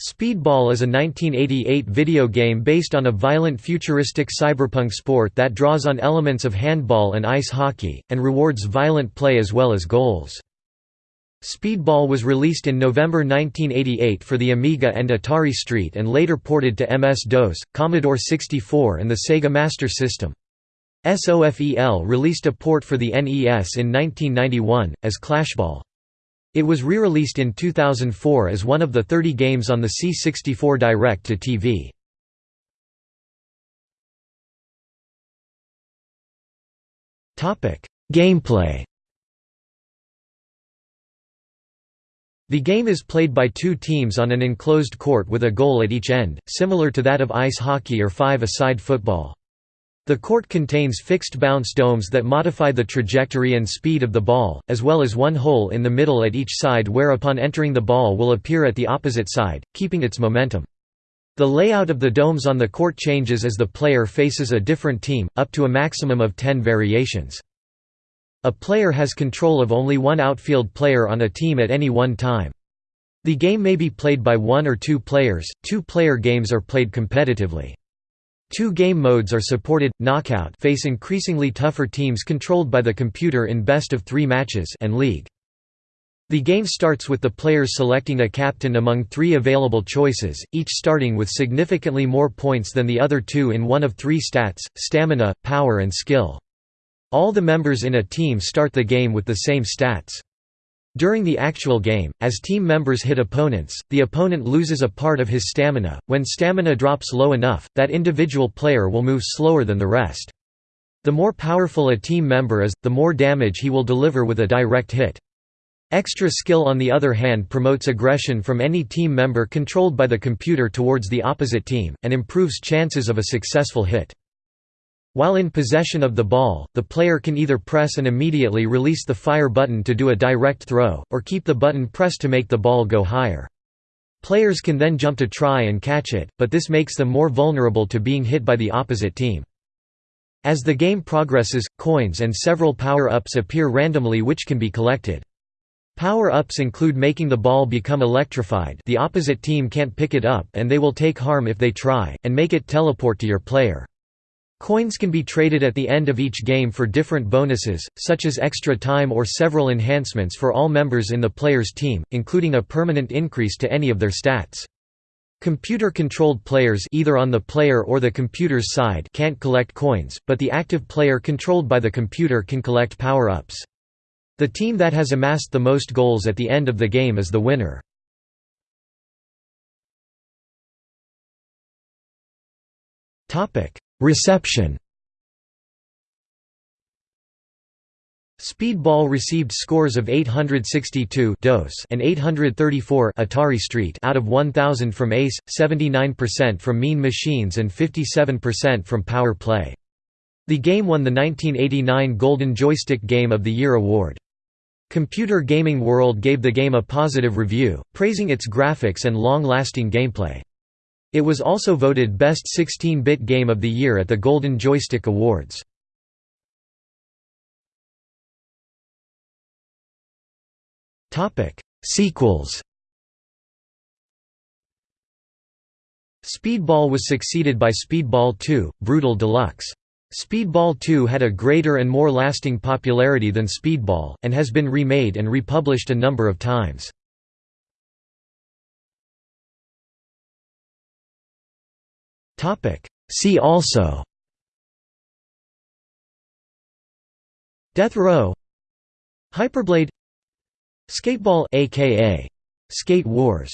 Speedball is a 1988 video game based on a violent futuristic cyberpunk sport that draws on elements of handball and ice hockey, and rewards violent play as well as goals. Speedball was released in November 1988 for the Amiga and Atari ST and later ported to MS-DOS, Commodore 64 and the Sega Master System. SOFEL released a port for the NES in 1991, as Clashball. It was re-released in 2004 as one of the 30 games on the C64 Direct-to-TV. Gameplay The game is played by two teams on an enclosed court with a goal at each end, similar to that of ice hockey or five-a-side football. The court contains fixed bounce domes that modify the trajectory and speed of the ball, as well as one hole in the middle at each side where upon entering the ball will appear at the opposite side, keeping its momentum. The layout of the domes on the court changes as the player faces a different team, up to a maximum of 10 variations. A player has control of only one outfield player on a team at any one time. The game may be played by one or two players, two-player games are played competitively. Two game modes are supported, Knockout face increasingly tougher teams controlled by the computer in best of three matches and League. The game starts with the players selecting a captain among three available choices, each starting with significantly more points than the other two in one of three stats, stamina, power and skill. All the members in a team start the game with the same stats. During the actual game, as team members hit opponents, the opponent loses a part of his stamina. When stamina drops low enough, that individual player will move slower than the rest. The more powerful a team member is, the more damage he will deliver with a direct hit. Extra skill on the other hand promotes aggression from any team member controlled by the computer towards the opposite team, and improves chances of a successful hit. While in possession of the ball, the player can either press and immediately release the fire button to do a direct throw, or keep the button pressed to make the ball go higher. Players can then jump to try and catch it, but this makes them more vulnerable to being hit by the opposite team. As the game progresses, coins and several power-ups appear randomly which can be collected. Power-ups include making the ball become electrified the opposite team can't pick it up and they will take harm if they try, and make it teleport to your player. Coins can be traded at the end of each game for different bonuses, such as extra time or several enhancements for all members in the player's team, including a permanent increase to any of their stats. Computer-controlled players either on the player or the computer's side can't collect coins, but the active player controlled by the computer can collect power-ups. The team that has amassed the most goals at the end of the game is the winner. Reception Speedball received scores of 862 DOS and 834 Atari ST out of 1000 from ACE, 79% from Mean Machines and 57% from Power Play. The game won the 1989 Golden Joystick Game of the Year award. Computer Gaming World gave the game a positive review, praising its graphics and long-lasting gameplay. It was also voted Best 16-bit Game of the Year at the Golden Joystick Awards. Sequels Speedball was succeeded by Speedball 2, Brutal Deluxe. Speedball 2 had a greater and more lasting popularity than Speedball, and has been remade and republished a number of times. See also Death Row Hyperblade Skateball aka Skate Wars